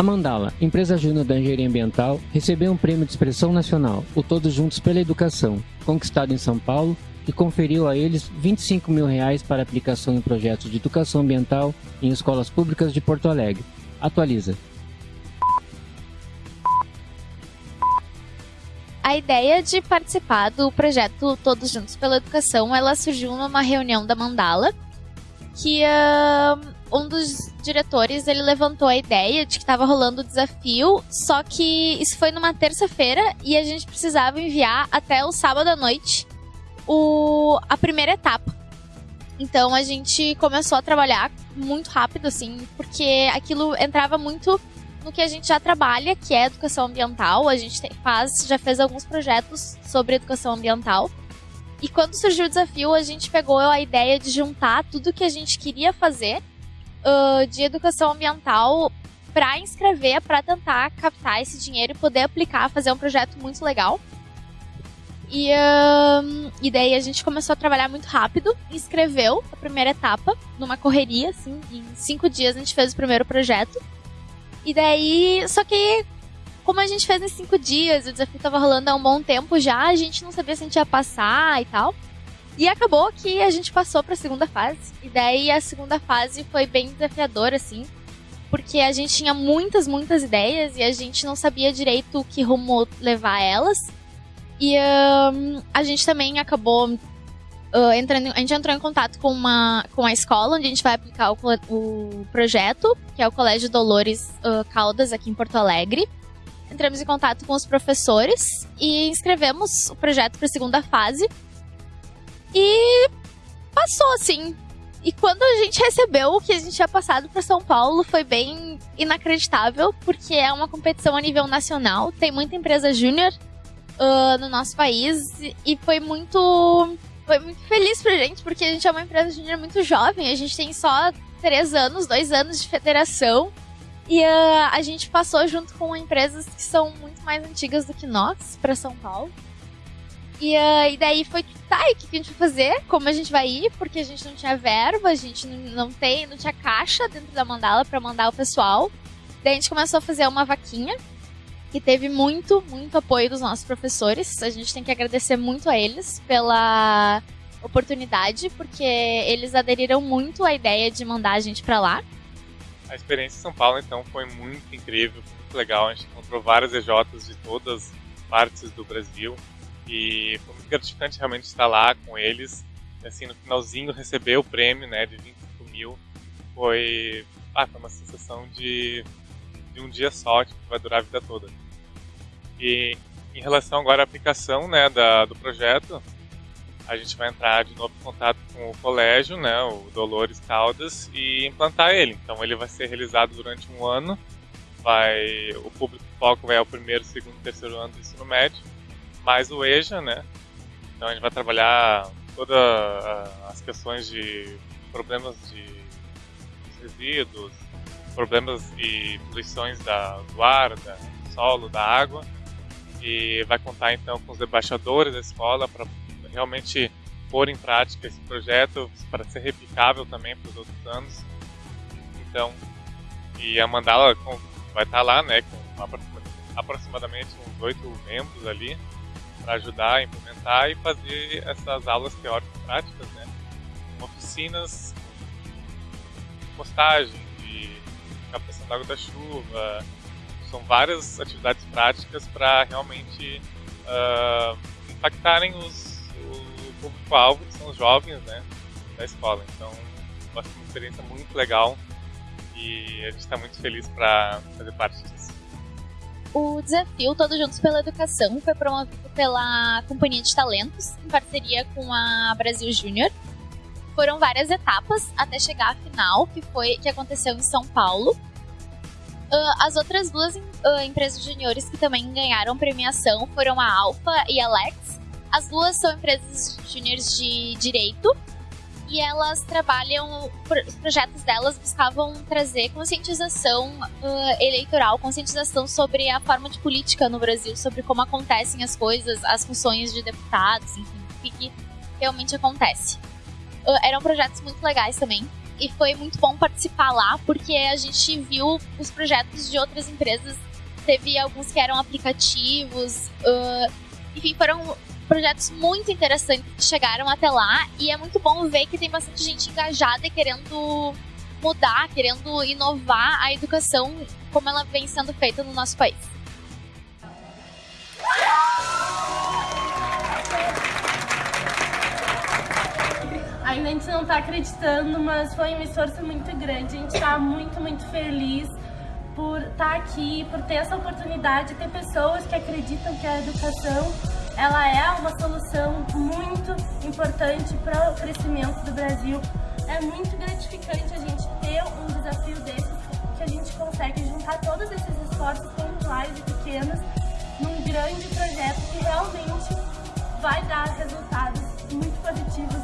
A Mandala, empresa júnior da engenharia ambiental, recebeu um prêmio de expressão nacional, o Todos Juntos pela Educação, conquistado em São Paulo, e conferiu a eles 25 mil reais para aplicação em projetos de educação ambiental em escolas públicas de Porto Alegre. Atualiza. A ideia de participar do projeto Todos Juntos pela Educação, ela surgiu numa reunião da Mandala, que uh, um dos diretores ele levantou a ideia de que estava rolando o desafio, só que isso foi numa terça-feira e a gente precisava enviar até o sábado à noite o, a primeira etapa. Então a gente começou a trabalhar muito rápido, assim, porque aquilo entrava muito no que a gente já trabalha, que é educação ambiental. A gente faz, já fez alguns projetos sobre educação ambiental. E quando surgiu o desafio, a gente pegou a ideia de juntar tudo que a gente queria fazer uh, de educação ambiental para inscrever, para tentar captar esse dinheiro e poder aplicar, fazer um projeto muito legal. E, uh, e daí a gente começou a trabalhar muito rápido, inscreveu a primeira etapa numa correria, assim, em cinco dias a gente fez o primeiro projeto. E daí, só que como a gente fez em cinco dias, o desafio tava rolando há um bom tempo já, a gente não sabia se a gente ia passar e tal. E acabou que a gente passou para a segunda fase. E daí a segunda fase foi bem desafiadora, assim, porque a gente tinha muitas, muitas ideias e a gente não sabia direito o que rumo levar elas. E um, a gente também acabou uh, entrando, a gente entrou em contato com uma com a escola onde a gente vai aplicar o, o projeto, que é o Colégio Dolores uh, Caldas aqui em Porto Alegre. Entramos em contato com os professores e inscrevemos o projeto para a segunda fase. E passou, assim. E quando a gente recebeu o que a gente tinha passado para São Paulo, foi bem inacreditável, porque é uma competição a nível nacional, tem muita empresa júnior uh, no nosso país, e foi muito, foi muito feliz pra gente, porque a gente é uma empresa júnior muito jovem, a gente tem só três anos, dois anos de federação, e uh, a gente passou junto com empresas que são muito mais antigas do que nós, para São Paulo. E, uh, e daí foi, tá, e o que a gente vai fazer? Como a gente vai ir? Porque a gente não tinha verba, a gente não, tem, não tinha caixa dentro da mandala para mandar o pessoal. Daí a gente começou a fazer uma vaquinha, que teve muito, muito apoio dos nossos professores. A gente tem que agradecer muito a eles pela oportunidade, porque eles aderiram muito à ideia de mandar a gente para lá. A experiência em São Paulo, então, foi muito incrível, muito legal. A gente encontrou várias EJs de todas partes do Brasil. E foi muito gratificante realmente estar lá com eles. E, assim, no finalzinho receber o prêmio, né, de 25 mil, foi, ah, foi uma sensação de, de um dia só, tipo, que vai durar a vida toda. E em relação agora à aplicação, né, da, do projeto, a gente vai entrar de novo em contato com o colégio, né, o Dolores Caldas, e implantar ele. Então ele vai ser realizado durante um ano. Vai, o público foco vai ao primeiro, segundo, terceiro ano do ensino médio mais o EJA, né? Então a gente vai trabalhar todas as questões de problemas de resíduos, problemas e poluições da, do ar, da, do solo, da água. E vai contar então com os embaixadores da escola para realmente pôr em prática esse projeto para ser replicável também para os outros anos. Então, e a Mandala vai estar lá, né, com aproximadamente uns oito membros ali para ajudar a implementar e fazer essas aulas teóricas práticas, né? Oficinas, postagem de captação da água da chuva, são várias atividades práticas para realmente uh, impactarem os, o público-alvo, que são os jovens né, da escola. Então, vai ser uma experiência muito legal e a gente está muito feliz para fazer parte disso. O desafio Todos Juntos pela Educação foi promovido pela Companhia de Talentos, em parceria com a Brasil Júnior. Foram várias etapas até chegar à final, que foi que aconteceu em São Paulo. Uh, as outras duas uh, empresas juniores que também ganharam premiação foram a Alpha e a Lex. As duas são empresas juniores de direito e elas trabalham, os projetos delas buscavam trazer conscientização uh, eleitoral, conscientização sobre a forma de política no Brasil, sobre como acontecem as coisas, as funções de deputados, enfim, o que, que realmente acontece. Uh, eram projetos muito legais também. e foi muito bom participar lá, porque a gente viu os projetos de outras empresas. Teve alguns que eram aplicativos, uh, enfim, foram projetos muito interessantes que chegaram até lá e é muito bom ver que tem bastante gente engajada e querendo mudar, querendo inovar a educação como ela vem sendo feita no nosso país. Ainda a gente não está acreditando, mas foi um esforço muito grande. A gente está muito, muito feliz por estar tá aqui, por ter essa oportunidade, ter pessoas que acreditam que a educação ela é uma solução muito importante para o crescimento do Brasil. É muito gratificante a gente ter um desafio desses, que a gente consegue juntar todos esses esforços pontuais e pequenos num grande projeto que realmente vai dar resultados muito positivos